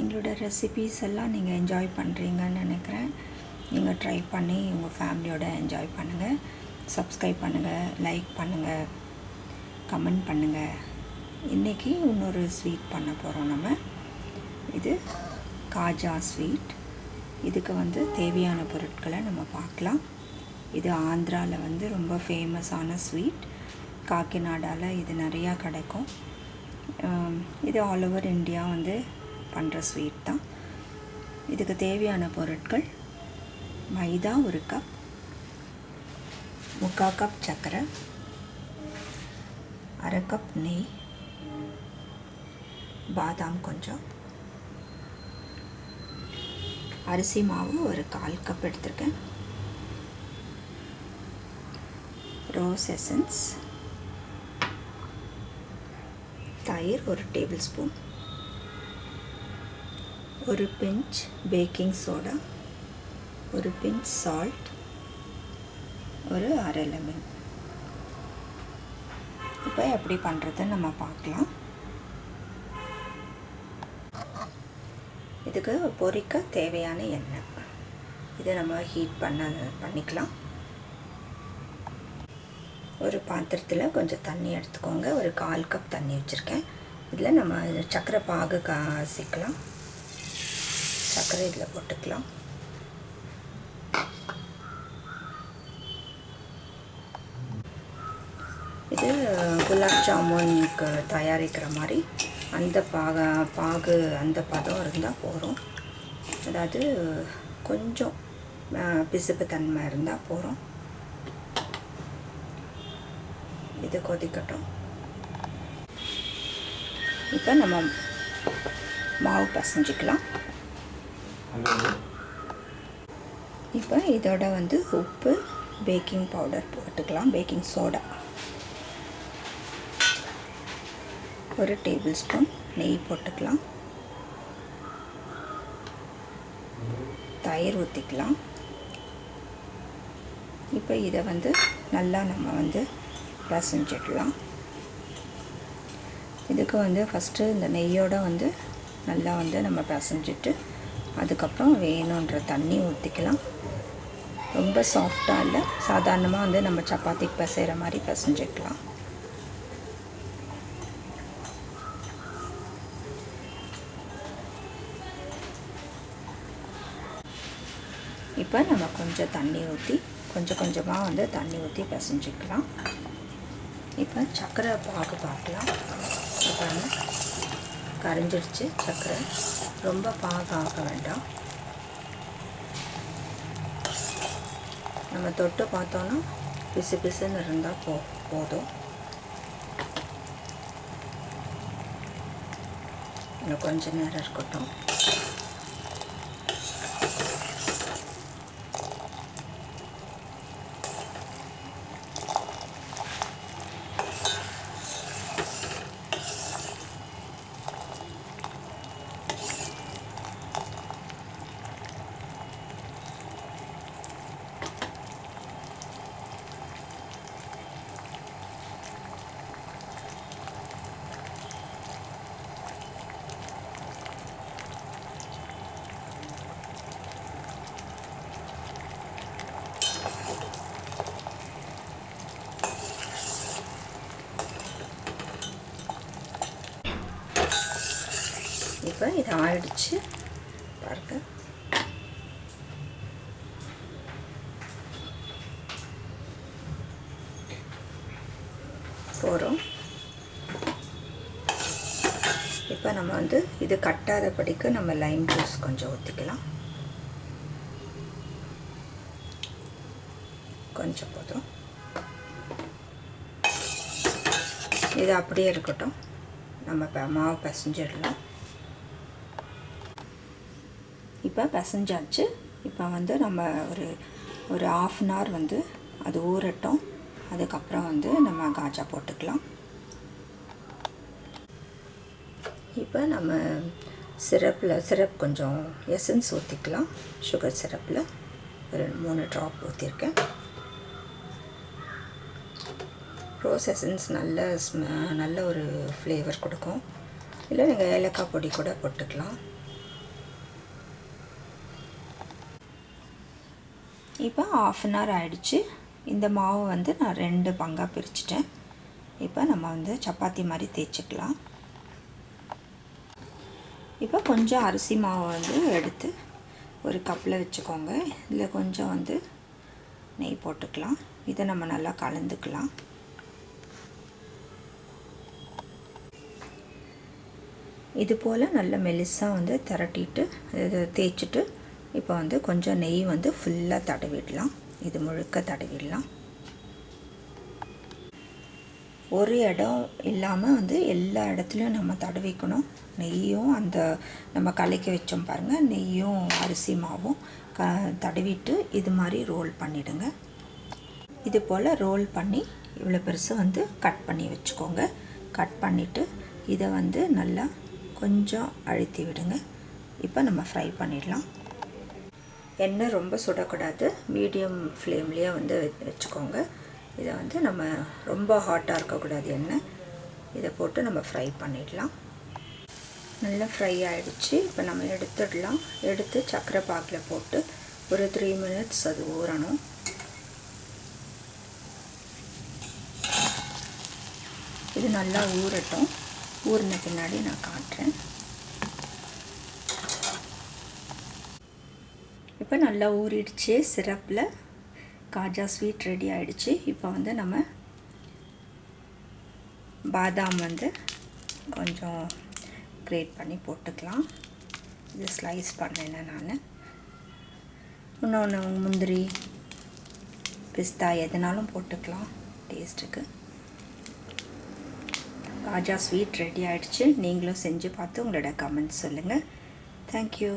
எங்களோட ரெசிபீஸ் எல்லாம் நீங்கள் என்ஜாய் பண்ணுறீங்கன்னு நினைக்கிறேன். நீங்கள் ட்ரை பண்ணி உங்கள் ஃபேமிலியோட என்ஜாய் பண்ணுங்கள் சப்ஸ்கிரைப் பண்ணுங்கள் லைக் பண்ணுங்கள் கமெண்ட் பண்ணுங்கள் இன்றைக்கி இன்னொரு ஸ்வீட் பண்ண போகிறோம் நம்ம. இது காஜா ஸ்வீட் இதுக்கு வந்து தேவையான பொருட்களை நம்ம பார்க்கலாம். இது ஆந்திராவில் வந்து ரொம்ப ஃபேமஸான ஸ்வீட் காக்கிநாடாவில் இது நிறையா கிடைக்கும். இது ஆல் ஓவர் இந்தியா வந்து பண்ணுற ஸ்வீட் தான். இதுக்கு தேவையான பொருட்கள் மைதா ஒரு கப் முக்கால் கப் சர்க்கரை அரை கப் நெய் பாதாம் கொஞ்சம் அரிசி மாவு ஒரு கால் கப் எடுத்திருக்கேன். ரோஸ் எசன்ஸ் தயிர் ஒரு டேபிள் ஸ்பூன் ஒரு பிஞ்ச் பேக்கிங் சோடா ஒரு பிஞ்ச் சால்ட் ஒரு அரை லெமன் இப்போ எப்படி பண்ணுறதுன்னு நம்ம பார்க்கலாம். இதுக்கு பொரிக்க தேவையான எண்ணெய். இதை நம்ம ஹீட் பண்ண பண்ணிக்கலாம். ஒரு பாத்திரத்தில் கொஞ்சம் தண்ணி எடுத்துக்கோங்க. ஒரு கால் கப் தண்ணி வச்சுருக்கேன். இதில் நம்ம சக்கரை பாகு காசிக்கலாம் சர்க்கரை இதில் போட்டுக்கலாம். இது குலாப் ஜாமுனுக்கு தயாரிக்கிற மாதிரி அந்த பாக பாகு அந்த பதம் இருந்தால் போகிறோம் அதாவது கொஞ்சம் பிசுப்பு தன்மை இருந்தால் போகிறோம் இது கொதிக்கட்டும். இப்போ நம்ம மாவு பசைஞ்சிக்கலாம். இப்போ இதோட வந்து உப்பு பேக்கிங் பவுடர் போட்டுக்கலாம். பேக்கிங் சோடா ஒரு டேபிள் ஸ்பூன் நெய் போட்டுக்கலாம். தயிர் ஊற்றிக்கலாம் இப்போ இதை வந்து நல்லா நம்ம வந்து பிசைஞ்சிடலாம். இதுக்கு வந்து ஃபஸ்ட்டு இந்த நெய்யோடு வந்து நல்லா வந்து நம்ம பிசைஞ்சிட்டு அதுக்கப்புறம் வேணுன்ற தண்ணி ஊற்றிக்கலாம் ரொம்ப சாஃப்டாக இல்லை. சாதாரணமாக வந்து நம்ம சப்பாத்திக்கு பசைகிற மாதிரி பசைஞ்சிக்கலாம். இப்போ நம்ம கொஞ்சம் தண்ணி ஊற்றி கொஞ்சம் கொஞ்சமாக வந்து தண்ணி ஊற்றி பசைஞ்சிக்கலாம். இப்போ சர்க்கரை பாகு பார்க்கலாம். இப்போ கரைஞ்சிடுச்சு சர்க்கரை. ரொம்ப பாகாக ஆக வேண்டாம். நம்ம தொட்டு பார்த்தோன்னா பிசு பிசுன்னு இருந்தால் போ போதும். இன்னும் கொஞ்ச நேரம் இருக்கட்டும். இப்போ இது ஆயிடுச்சு. பாருங்க. போகிறோம் இப்போ நம்ம வந்து இது கட்டாதபடிக்கு நம்ம லைம் ஜூஸ் கொஞ்சம் ஊற்றிக்கலாம் கொஞ்சம் போதும். இது அப்படியே இருக்கட்டும். நம்ம இப்போ மாவு பிசைஞ்சிடலாம். இப்போ பிசைஞ்சாச்சு. இப்போ வந்து நம்ம ஒரு ஒரு ஆஃப் அன் ஹவர் வந்து அது ஊறட்டும். அதுக்கப்புறம் வந்து நம்ம காஜா போட்டுக்கலாம். இப்போ நம்ம சிரப்பில் சிரப் கொஞ்சம் எசன்ஸ் ஊற்றிக்கலாம் சுகர் சிரப்பில். ஒரு மூணு ட்ராப் ஊற்றிருக்கேன் ரோஸ் எசன்ஸ் நல்ல நல்ல ஒரு ஃப்ளேவர் கொடுக்கும். இல்லை நீங்கள் ஏலக்காய் பொடி கூட போட்டுக்கலாம். இப்போ ஆஃப் அன் ஹவர் ஆகிடுச்சு இந்த மாவு வந்து நான் ரெண்டு பங்காக பிரிச்சுட்டேன். இப்போ நம்ம வந்து சப்பாத்தி மாதிரி தேய்ச்சிக்கலாம். இப்போ கொஞ்சம் அரிசி மாவை வந்து எடுத்து ஒரு கப்பில் வச்சுக்கோங்க. இதில் கொஞ்சம் வந்து நெய் போட்டுக்கலாம். இதை நம்ம நல்லா கலந்துக்கலாம். இது போல் நல்ல மெலிசாக வந்து திரட்டிட்டு இதை தேய்ச்சிட்டு இப்போ வந்து கொஞ்சம் நெய் வந்து ஃபுல்லாக தடவிடலாம். இது முழுக்க தடவிடலாம். ஒரு இடம் இல்லாமல் வந்து எல்லா இடத்துலையும் நம்ம தடவிக்கணும். நெய்யும் அந்த நம்ம கலக்கி வச்சோம் பாருங்கள் நெய்யும் அரிசி மாவும் க தடவிட்டு இது மாதிரி ரோல் பண்ணிவிடுங்க இது போல் ரோல் பண்ணி இவ்வளோ பெருசு வந்து கட் பண்ணி வச்சுக்கோங்க. கட் பண்ணிவிட்டு இதை வந்து நல்லா கொஞ்சம் அழுத்தி விடுங்க. இப்போ நம்ம ஃப்ரை பண்ணிடலாம். எண்ணெய் ரொம்ப சுடக்கூடாது. மீடியம் ஃப்ளேம்லேயே வந்து வச்சுக்கோங்க. இதை வந்து நம்ம ரொம்ப ஹாட்டாக இருக்கக்கூடாது எண்ணெய். இதை போட்டு நம்ம ஃப்ரை பண்ணிடலாம். நல்லா ஃப்ரை ஆகிடுச்சு இப்போ நம்ம எடுத்துடலாம். எடுத்து சக்கரை பாக்கில் போட்டு ஒரு த்ரீ மினிட்ஸ் அது ஊறணும். இது நல்லா ஊறட்டும். ஊறின பின்னாடி நான் காட்டுறேன். இப்போ நல்லா ஊறிடுச்சு சிரப்பில். காஜா ஸ்வீட் ரெடி ஆகிடுச்சு இப்போ வந்து நம்ம பாதாம் வந்து கொஞ்சம் கிரேட் பண்ணி போட்டுக்கலாம். இது ஸ்லைஸ் பண்ணேன் நான். இன்னொன்று முந்திரி பிஸ்தா எதுனாலும் போட்டுக்கலாம் டேஸ்ட்டுக்கு ராஜா ஸ்வீட் ரெடி ஆகிடுச்சு நீங்களும் செஞ்சு பார்த்து உங்களோட கமெண்ட்ஸ் சொல்லுங்கள் தேங்க்யூ